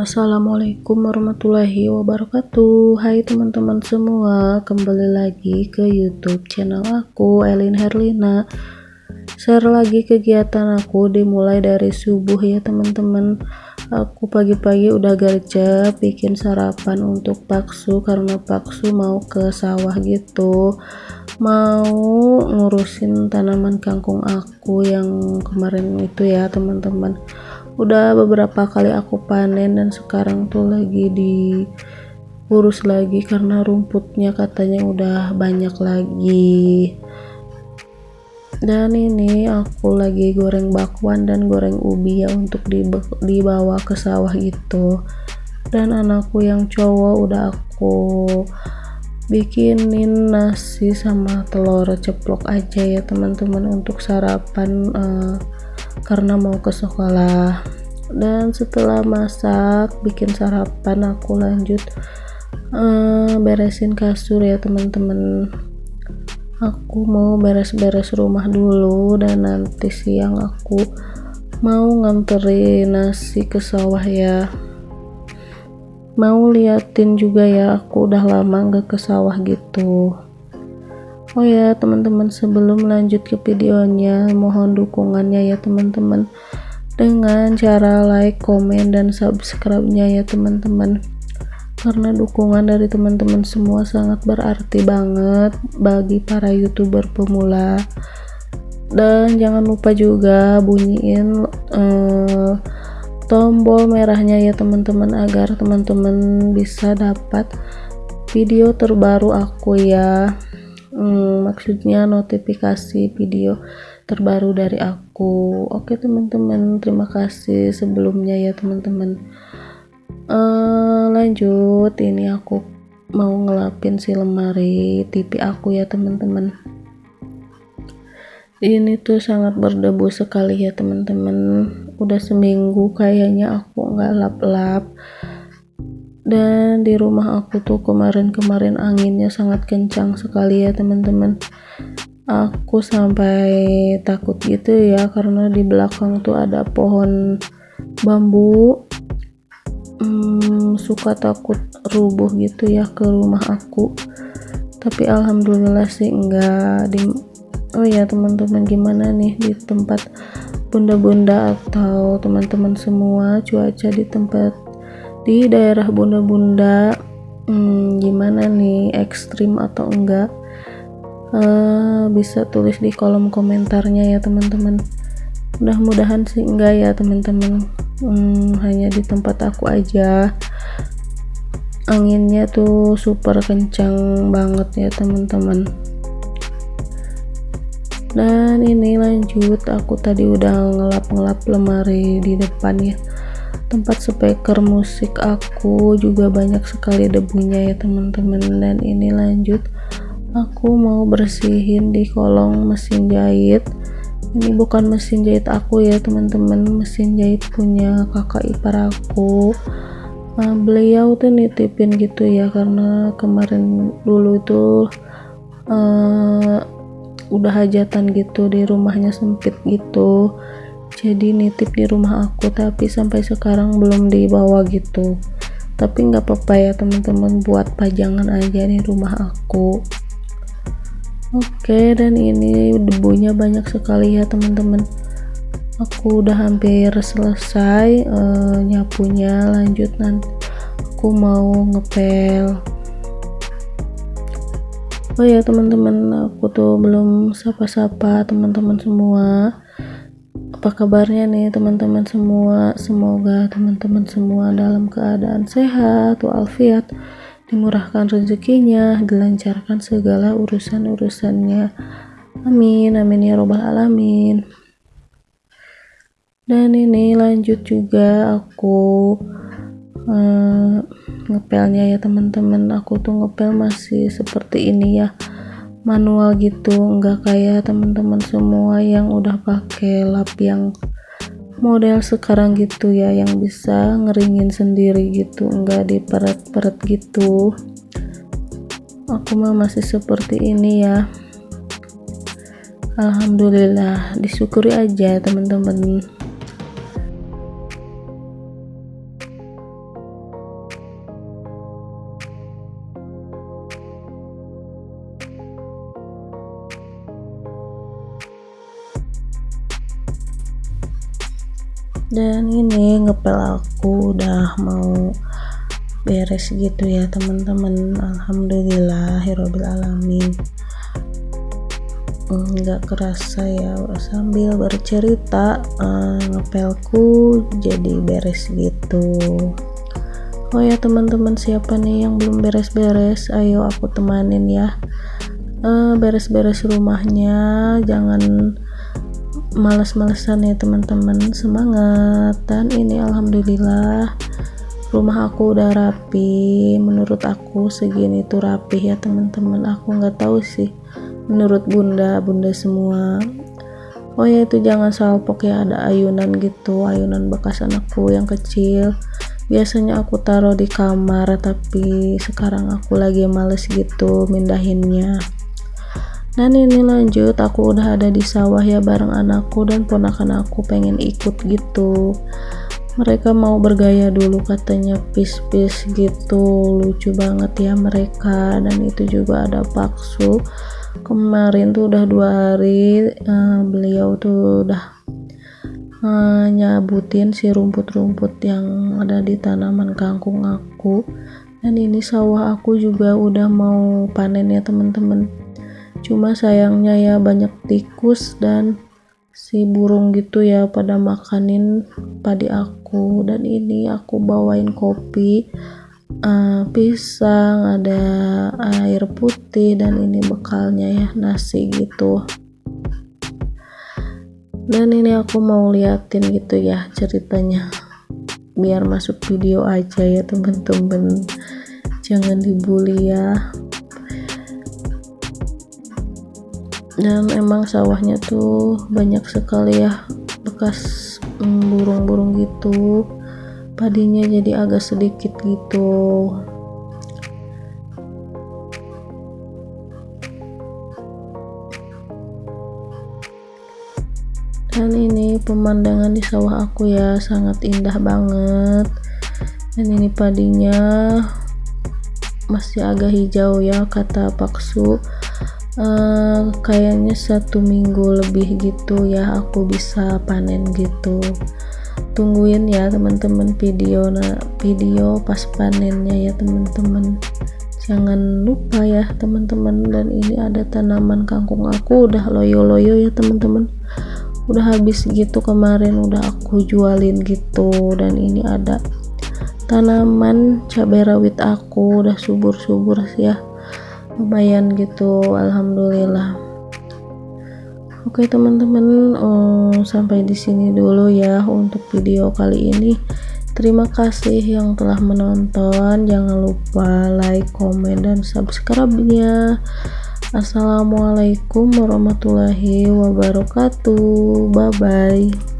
Assalamualaikum warahmatullahi wabarakatuh. Hai teman-teman semua Kembali lagi ke youtube channel aku Elin Herlina. Share lagi kegiatan aku Dimulai dari subuh ya teman-teman. Aku pagi-pagi udah gercep Bikin sarapan untuk paksu Karena paksu mau ke sawah gitu. Mau ngurusin tanaman kangkung aku Yang kemarin itu ya teman-teman udah beberapa kali aku panen dan sekarang tuh lagi diurus lagi karena rumputnya katanya udah banyak lagi. Dan ini aku lagi goreng bakwan dan goreng ubi ya untuk dibawa ke sawah gitu dan anakku yang cowok udah aku bikinin nasi sama telur ceplok aja ya teman-teman untuk sarapan uh, karena mau ke sekolah dan setelah masak bikin sarapan aku lanjut uh, beresin kasur ya teman-teman. Aku mau beres-beres rumah dulu dan nanti siang aku mau nganterin nasi ke sawah ya. Mau liatin juga ya aku udah lama nggak ke sawah gitu. Oh ya teman-teman sebelum lanjut ke videonya mohon dukungannya ya teman-teman dengan cara like, komen, dan subscribe-nya ya teman-teman. Karena dukungan dari teman-teman semua sangat berarti banget bagi para youtuber pemula. Dan jangan lupa juga bunyiin uh, tombol merahnya ya teman-teman agar teman-teman bisa dapat video terbaru aku ya. Hmm, maksudnya notifikasi video terbaru dari aku. Oke teman-teman terima kasih sebelumnya ya teman-teman. Uh, lanjut ini aku mau ngelapin si lemari TV aku ya teman-teman. Ini tuh sangat berdebu sekali ya teman-teman. Udah seminggu kayaknya aku nggak lap-lap. Dan di rumah aku tuh kemarin-kemarin anginnya sangat kencang sekali ya teman-teman aku sampai takut gitu ya karena di belakang tuh ada pohon bambu. Hmm, suka takut rubuh gitu ya ke rumah aku. Tapi alhamdulillah sih enggak di oh ya teman-teman gimana nih di tempat bunda-bunda atau teman-teman semua? Cuaca di tempat di daerah bunda-bunda hmm, gimana nih? Ekstrim atau enggak uh, bisa tulis di kolom komentarnya ya teman-teman. Mudah-mudahan sih enggak ya teman-teman. Hmm, hanya di tempat aku aja. Anginnya tuh super kencang banget ya teman-teman. Dan ini lanjut aku tadi udah ngelap-ngelap lemari di depan ya. Tempat speaker musik aku juga banyak sekali debunya ya teman-teman. Dan ini lanjut aku mau bersihin di kolong mesin jahit. Ini bukan mesin jahit aku ya teman-teman. Mesin jahit punya kakak ipar aku. Nah, beliau tuh nitipin gitu ya karena kemarin dulu itu uh, udah hajatan gitu di rumahnya sempit gitu. Jadi nitip di rumah aku tapi sampai sekarang belum dibawa gitu. Tapi nggak apa-apa ya teman-teman buat pajangan aja di rumah aku oke dan ini debunya banyak sekali ya teman-teman. Aku udah hampir selesai uh, nyapunya. Lanjut nanti aku mau ngepel. Oh ya teman-teman aku tuh belum sapa-sapa teman-teman semua. Apa kabarnya nih teman-teman semua? Semoga teman-teman semua dalam keadaan sehat walafiat dimurahkan rezekinya dilancarkan segala urusan-urusannya. Amin amin ya robbal alamin. Dan ini lanjut juga aku uh, ngepelnya ya teman-teman. Aku tuh ngepel masih seperti ini ya. Manual gitu enggak kayak teman-teman semua yang udah pakai lap yang model sekarang gitu ya yang bisa ngeringin sendiri gitu enggak diperet-peret gitu. Aku mah masih seperti ini ya. Alhamdulillah disyukuri aja teman-teman dan ini ngepel aku udah mau beres gitu ya teman-teman. Alhamdulillah alamin. Nggak kerasa ya sambil bercerita uh, ngepelku jadi beres gitu. Oh ya teman-teman siapa nih yang belum beres-beres? Ayo aku temanin ya. Uh, beres-beres rumahnya. Jangan males-malesan ya teman-teman. Semangat. Dan ini alhamdulillah rumah aku udah rapi. Menurut aku segini tuh rapi ya teman-teman. Aku nggak tahu sih menurut bunda bunda semua. Oh ya itu jangan salpok ya ada ayunan gitu. Ayunan bekas anakku yang kecil. Biasanya aku taruh di kamar tapi sekarang aku lagi males gitu mindahinnya dan ini lanjut. Aku udah ada di sawah ya bareng anakku dan ponakan aku pengen ikut gitu. Mereka mau bergaya dulu katanya. Pis-pis gitu. Lucu banget ya mereka. Dan itu juga ada paksu. Kemarin tuh udah dua hari uh, beliau tuh udah uh, nyabutin si rumput-rumput yang ada di tanaman kangkung aku. Dan ini sawah aku juga udah mau panen ya teman-teman cuma sayangnya ya banyak tikus dan si burung gitu ya pada makanin padi aku. Dan ini aku bawain kopi uh, pisang ada air putih dan ini bekalnya ya nasi gitu. Dan ini aku mau liatin gitu ya ceritanya. Biar masuk video aja ya temen-temen jangan dibully ya dan emang sawahnya tuh banyak sekali ya bekas mm, burung-burung gitu. Padinya jadi agak sedikit gitu. Dan ini pemandangan di sawah aku ya sangat indah banget. Dan ini padinya masih agak hijau ya kata paksu uh, kayaknya satu minggu lebih gitu ya aku bisa panen gitu. Tungguin ya teman-teman video nah video pas panennya ya teman-teman. Jangan lupa ya teman-teman dan ini ada tanaman kangkung aku udah loyo-loyo ya teman-teman. Udah habis gitu kemarin udah aku jualin gitu dan ini ada tanaman cabai rawit aku udah subur-subur ya lumayan gitu alhamdulillah Oke teman-teman, um, sampai di sini dulu ya untuk video kali ini. Terima kasih yang telah menonton. Jangan lupa like, komen, dan subscribe-nya. Assalamualaikum warahmatullahi wabarakatuh. Bye bye.